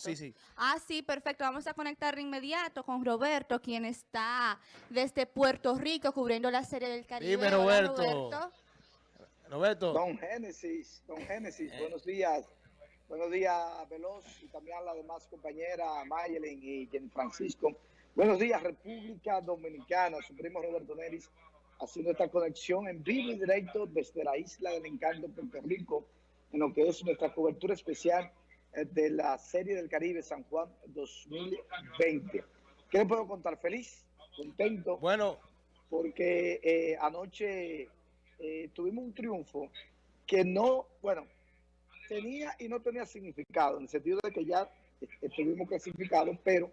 Sí, sí. Ah, sí, perfecto. Vamos a conectar de inmediato con Roberto, quien está desde Puerto Rico cubriendo la serie del Caribe. Dime, Hola, Roberto. Roberto. Don Génesis, Don Génesis, buenos días. Buenos días, Veloz, y también a las demás compañeras, Mayelin y Jen Francisco. Buenos días, República Dominicana, su primo Roberto Neris, haciendo esta conexión en vivo y directo desde la isla del encanto, Puerto Rico, en lo que es nuestra cobertura especial eh, de la Serie del Caribe San Juan 2020. ¿Qué le puedo contar? Feliz, contento. Bueno. Porque eh, anoche eh, tuvimos un triunfo que no, bueno, tenía y no tenía significado, en el sentido de que ya estuvimos clasificados, pero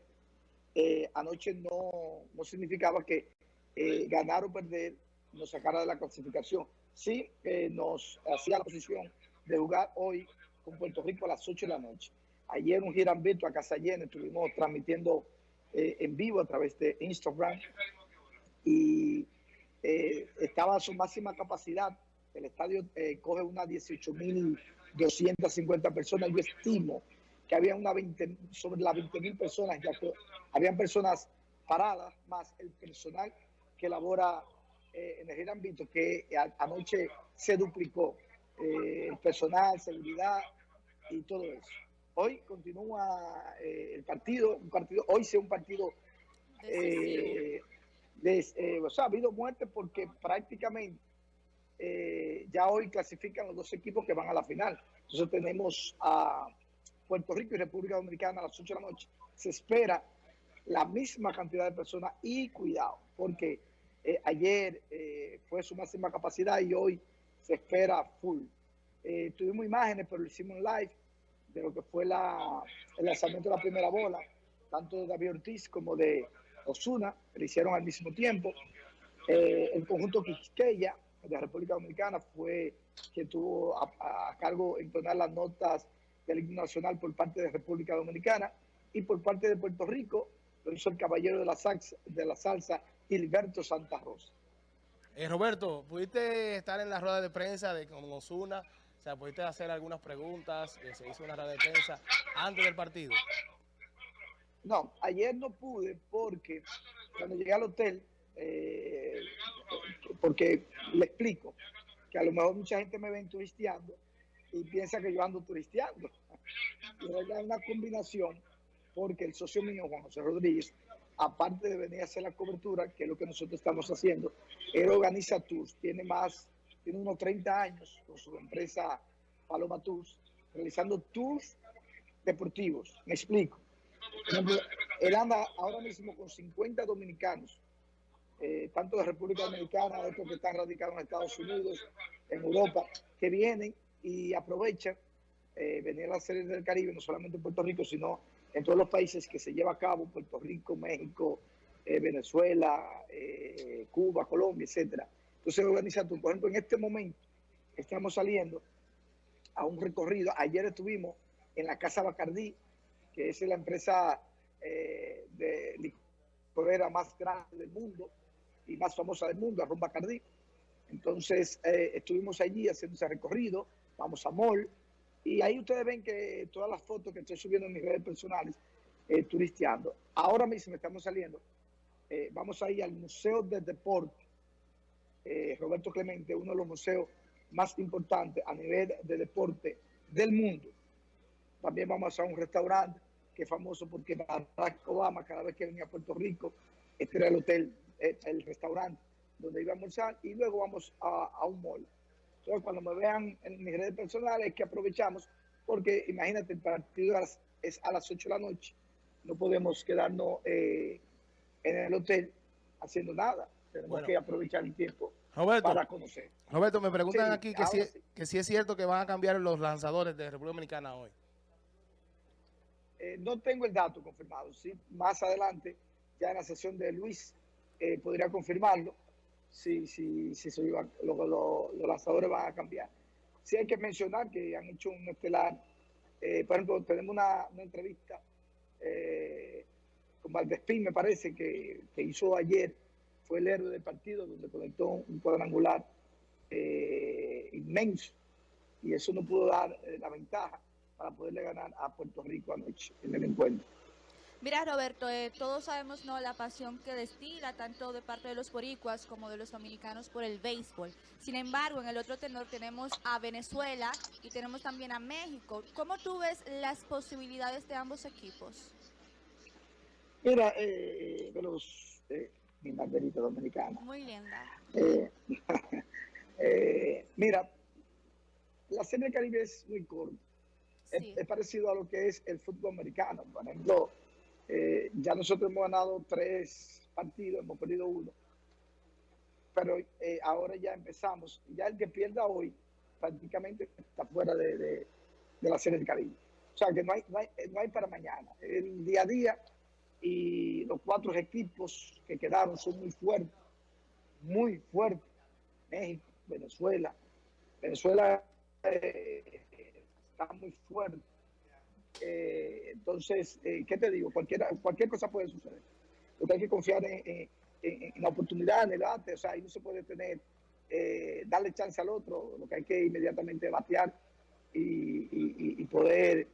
eh, anoche no, no significaba que eh, ganar o perder nos sacara de la clasificación. Sí eh, nos hacía la posición de jugar hoy con Puerto Rico a las 8 de la noche. Ayer un girambito a casa llena, estuvimos transmitiendo eh, en vivo a través de Instagram y eh, estaba a su máxima capacidad. El estadio eh, coge unas 18.250 personas. Yo estimo que había una 20, sobre las 20.000 personas, ya que habían personas paradas, más el personal que labora en el girambito, que anoche se duplicó. Eh, personal, seguridad y todo eso. Hoy continúa eh, el partido, un partido, hoy sea un partido eh, de, eh, o sea, ha habido muerte porque prácticamente eh, ya hoy clasifican los dos equipos que van a la final. Entonces tenemos a Puerto Rico y República Dominicana a las 8 de la noche. Se espera la misma cantidad de personas y cuidado, porque ayer eh, fue su máxima capacidad y hoy se espera full. Eh, tuvimos imágenes, pero lo hicimos live de lo que fue la, el lanzamiento de la primera bola, tanto de David Ortiz como de Osuna, lo hicieron al mismo tiempo. Eh, el conjunto Quisqueya de República Dominicana fue quien tuvo a, a cargo entonar las notas del himno nacional por parte de República Dominicana y por parte de Puerto Rico lo hizo el caballero de la, salsa, de la salsa Hilberto Santa Rosa. Eh, Roberto, ¿pudiste estar en la rueda de prensa de con Osuna? Sea, ¿pudiste hacer algunas preguntas? Eh, se hizo una rueda de prensa antes del partido. No, ayer no pude porque cuando llegué al hotel, eh, porque le explico que a lo mejor mucha gente me ven turisteando y piensa que yo ando turisteando. Y es una combinación porque el socio mío, Juan José Rodríguez, aparte de venir a hacer la cobertura, que es lo que nosotros estamos haciendo, él organiza tours, tiene más, tiene unos 30 años con su empresa Paloma Tours, realizando tours deportivos. Me explico. Él anda ahora mismo con 50 dominicanos, eh, tanto de República Dominicana, otros que están radicados en Estados Unidos, en Europa, que vienen y aprovechan eh, venir a la serie del Caribe, no solamente en Puerto Rico, sino en todos los países que se lleva a cabo, Puerto Rico, México, eh, Venezuela, Cuba, Colombia, etcétera. Entonces organiza tú, por ejemplo, en este momento estamos saliendo a un recorrido, ayer estuvimos en la Casa Bacardí, que es la empresa eh, de licorera más grande del mundo y más famosa del mundo, Arroz Bacardí. Entonces eh, estuvimos allí haciendo ese recorrido, vamos a Mall, y ahí ustedes ven que todas las fotos que estoy subiendo en mis redes personales, eh, turisteando. Ahora mismo estamos saliendo, eh, vamos a ir al Museo de Deporte, eh, Roberto Clemente, uno de los museos más importantes a nivel de deporte del mundo. También vamos a un restaurante que es famoso porque Barack Obama, cada vez que venía a Puerto Rico, este era el hotel, el, el restaurante donde iba a almorzar, y luego vamos a, a un mall. Entonces, cuando me vean en mis redes personales, es que aprovechamos, porque imagínate, el partido es a las 8 de la noche, no podemos quedarnos eh, en el hotel haciendo nada, tenemos Bueno. que aprovechar el tiempo Roberto, para conocer. Roberto, me preguntan Sí, aquí que si, sí. que si es cierto que van a cambiar los lanzadores de República Dominicana hoy. Eh, no tengo el dato confirmado, sí, más adelante, ya en la sesión de Luis, eh, podría confirmarlo, si, si, si se iba- lo- lo- los lanzadores van a cambiar. Sí hay que mencionar que han hecho un estelar, eh, por ejemplo, tenemos una, una entrevista eh, con Valdespín, me parece, que, que hizo ayer, fue el héroe del partido, donde conectó un cuadrangular eh, inmenso, y eso no pudo dar eh, la ventaja para poderle ganar a Puerto Rico anoche en el encuentro. Mira, Roberto, eh, todos sabemos no la pasión que destila tanto de parte de los boricuas como de los dominicanos por el béisbol. Sin embargo, en el otro tenor tenemos a Venezuela y tenemos también a México. ¿Cómo tú ves las posibilidades de ambos equipos? Mira, eh, de los, banderita dominicana. Muy linda. Eh, eh, mira, la Serie del Caribe es muy corta. Es- Sí. Es, parecido a lo que es el fútbol americano. Por ejemplo, eh, ya nosotros hemos ganado tres partidos, hemos perdido uno. Pero eh, ahora ya empezamos. Ya el que pierda hoy prácticamente está fuera de, de- de la Serie del Caribe. O sea que no hay, no hay, no hay para mañana. El día a día y los cuatro equipos que quedaron son muy fuertes, muy fuertes. México, Venezuela. Venezuela eh, está muy fuerte. Eh, entonces, eh, ¿qué te digo? Cualquier, cualquier cosa puede suceder. Lo que hay que confiar en, en- en- la oportunidad, en el arte, o sea, ahí no se puede tener, eh, darle chance al otro, lo que hay que inmediatamente batear y, y- y- poder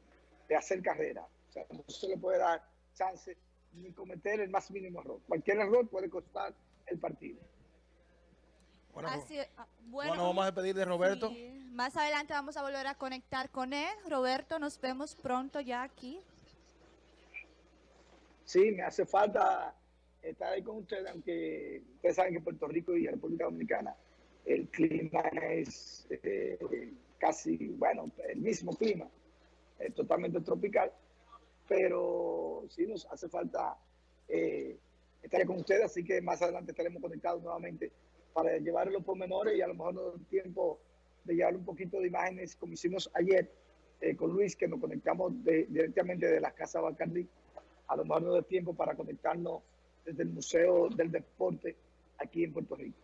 hacer carrera. O sea, no se le puede dar chance ni cometer el más mínimo error. Cualquier error puede costar el partido. Bueno, Así, ah, bueno, bueno, vamos a despedir de Roberto. sí. Más adelante vamos a volver a conectar con él. Roberto, nos vemos pronto ya aquí. Sí, me hace falta estar ahí con ustedes, aunque ustedes saben que Puerto Rico y la República Dominicana el clima es eh, casi, bueno, el mismo clima, eh, totalmente tropical, pero sí nos hace falta eh, estar con ustedes, así que más adelante estaremos conectados nuevamente para llevar los pormenores y a lo mejor nos da tiempo de llevar un poquito de imágenes como hicimos ayer eh, con Luis, que nos conectamos de- directamente de la Casa Bacardí a lo mejor no da tiempo para conectarnos desde el Museo del Deporte aquí en Puerto Rico.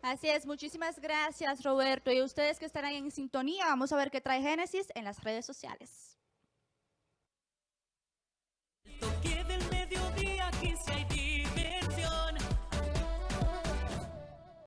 Así es, muchísimas gracias Roberto. Y ustedes que estarán en sintonía, vamos a ver qué trae Génesis en las redes sociales. día 15 y día